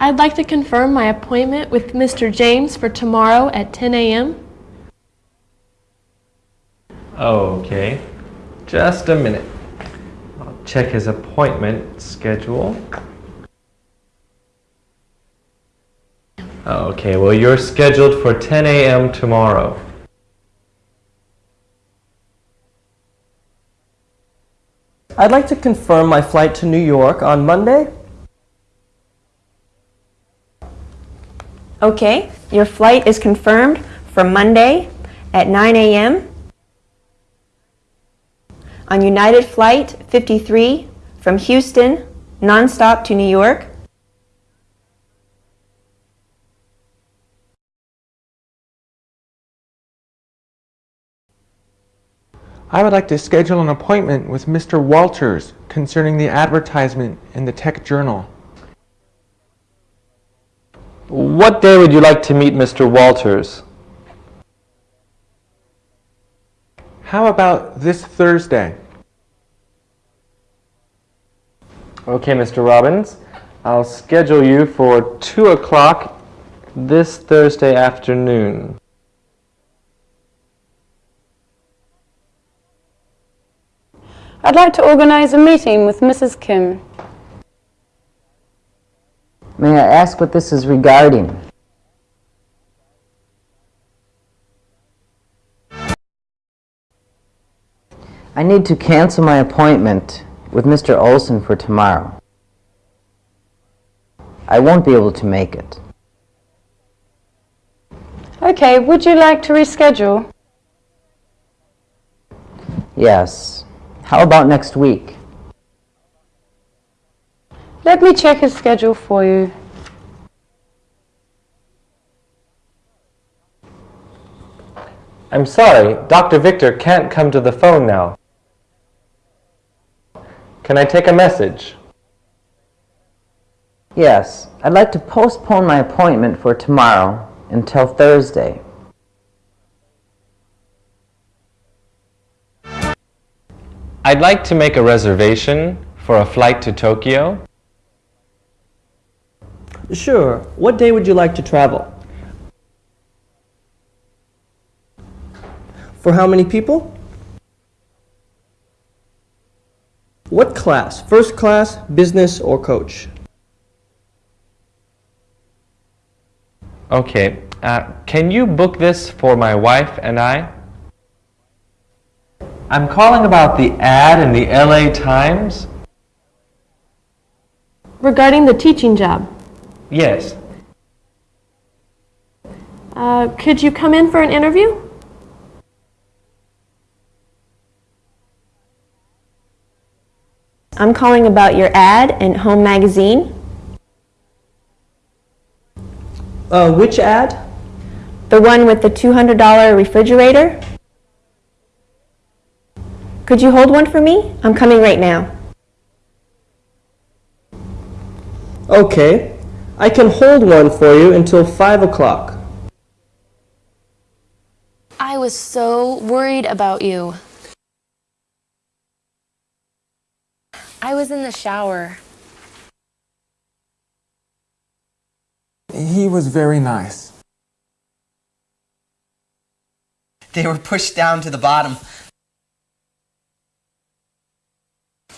I'd like to confirm my appointment with Mr. James for tomorrow at 10 a.m. Okay, just a minute. I'll check his appointment schedule. Okay, well, you're scheduled for 10 a.m. tomorrow. I'd like to confirm my flight to New York on Monday. Okay, your flight is confirmed for Monday at 9 a.m. on United Flight 53 from Houston, nonstop to New York. I would like to schedule an appointment with Mr. Walters concerning the advertisement in the Tech Journal. What day would you like to meet Mr. Walters? How about this Thursday? Okay, Mr. Robbins, I'll schedule you for 2 o'clock this Thursday afternoon. I'd like to organize a meeting with Mrs. Kim. May I ask what this is regarding? I need to cancel my appointment with Mr. Olson for tomorrow. I won't be able to make it. Okay, would you like to reschedule? Yes. How about next week? Let me check his schedule for you. I'm sorry, Dr. Victor can't come to the phone now. Can I take a message? Yes. I'd like to postpone my appointment for tomorrow until Thursday. I'd like to make a reservation for a flight to Tokyo. Sure. What day would you like to travel? For how many people? What class? First class, business, or coach? Okay, uh, can you book this for my wife and I? I'm calling about the ad in the LA Times. Regarding the teaching job, Yes. uh, could you come in for an interview? I'm calling about your ad in Home Magazine. Uh, which ad? The one with the $200 refrigerator? Could you hold one for me? I'm coming right now. Okay. I can hold one for you until 5 o'clock. I was so worried about you. I was in the shower. He was very nice. They were pushed down to the bottom.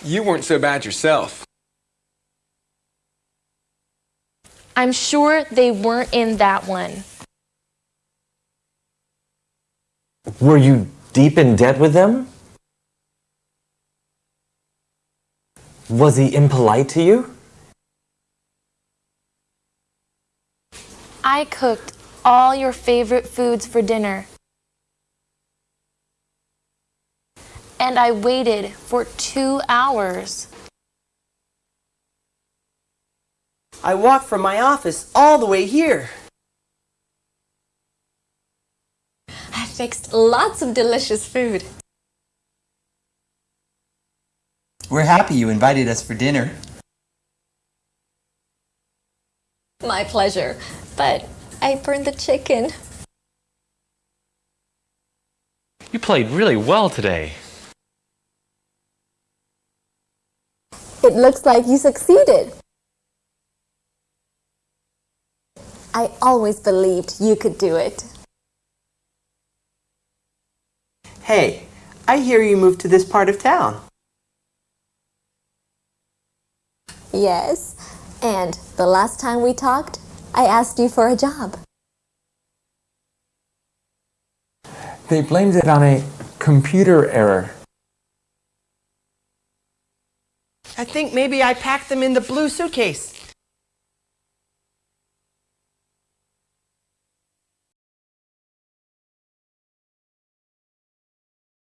You weren't so bad yourself. I'm sure they weren't in that one. Were you deep in debt with them? Was he impolite to you? I cooked all your favorite foods for dinner. And I waited for two hours. I walked from my office all the way here. I fixed lots of delicious food. We're happy you invited us for dinner. My pleasure. But I burned the chicken. You played really well today. It looks like you succeeded. I always believed you could do it. Hey, I hear you moved to this part of town. Yes, and the last time we talked, I asked you for a job. They blamed it on a computer error. I think maybe I packed them in the blue suitcase.